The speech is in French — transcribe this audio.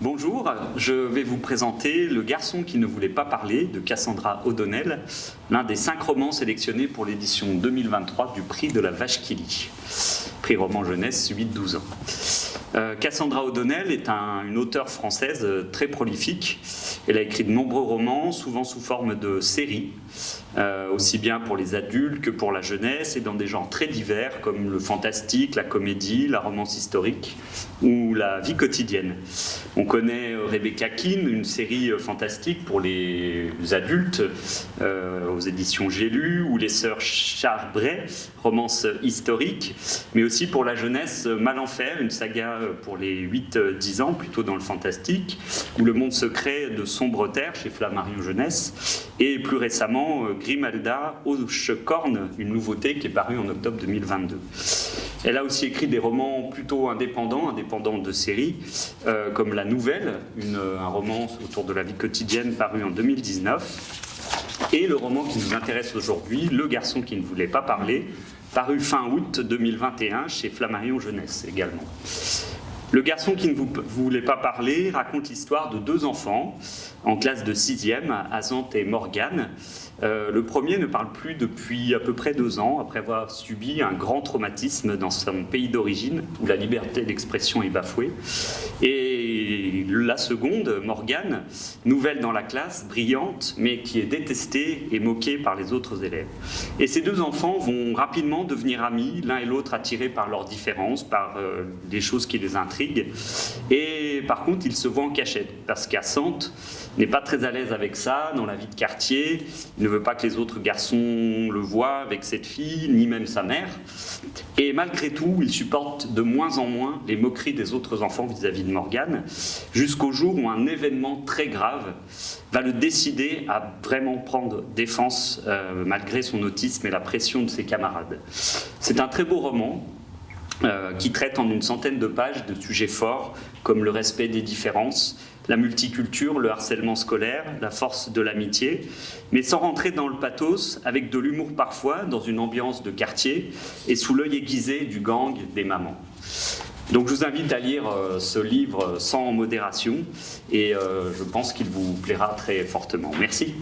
Bonjour, je vais vous présenter Le garçon qui ne voulait pas parler de Cassandra O'Donnell, l'un des cinq romans sélectionnés pour l'édition 2023 du prix de la Vache qui prix roman jeunesse 8-12 ans. Euh, Cassandra O'Donnell est une auteure française euh, très prolifique. Elle a écrit de nombreux romans, souvent sous forme de séries, euh, aussi bien pour les adultes que pour la jeunesse, et dans des genres très divers comme le fantastique, la comédie, la romance historique ou la vie quotidienne. On connaît Rebecca Keane, une série fantastique pour les adultes aux éditions J'ai lu, ou les sœurs Charbret, romance historique, mais aussi pour la jeunesse Malenfer, une saga pour les 8-10 ans, plutôt dans le fantastique, ou Le Monde secret de Sombre Terre chez Flammarion Jeunesse, et plus récemment euh, Grimalda Corne, une nouveauté qui est parue en octobre 2022. Elle a aussi écrit des romans plutôt indépendants, indépendants de séries, euh, comme La Nouvelle, un roman autour de la vie quotidienne paru en 2019, et le roman qui nous intéresse aujourd'hui, Le garçon qui ne voulait pas parler, paru fin août 2021 chez Flammarion Jeunesse également. Le garçon qui ne voulait pas parler raconte l'histoire de deux enfants en classe de 6e, Azante et Morgane, euh, le premier ne parle plus depuis à peu près deux ans, après avoir subi un grand traumatisme dans son pays d'origine, où la liberté d'expression est bafouée. Et la seconde, Morgane, nouvelle dans la classe, brillante, mais qui est détestée et moquée par les autres élèves. Et ces deux enfants vont rapidement devenir amis, l'un et l'autre attirés par leurs différences, par euh, des choses qui les intriguent. Et par contre, ils se voient en cachette, parce qu'Assante n'est pas très à l'aise avec ça, dans la vie de quartier, ne veut pas que les autres garçons le voient avec cette fille, ni même sa mère. Et malgré tout, il supporte de moins en moins les moqueries des autres enfants vis-à-vis de Morgane, jusqu'au jour où un événement très grave va le décider à vraiment prendre défense euh, malgré son autisme et la pression de ses camarades. C'est un très beau roman, qui traite en une centaine de pages de sujets forts comme le respect des différences, la multiculture, le harcèlement scolaire, la force de l'amitié, mais sans rentrer dans le pathos, avec de l'humour parfois, dans une ambiance de quartier et sous l'œil aiguisé du gang des mamans. Donc je vous invite à lire euh, ce livre sans modération et euh, je pense qu'il vous plaira très fortement. Merci.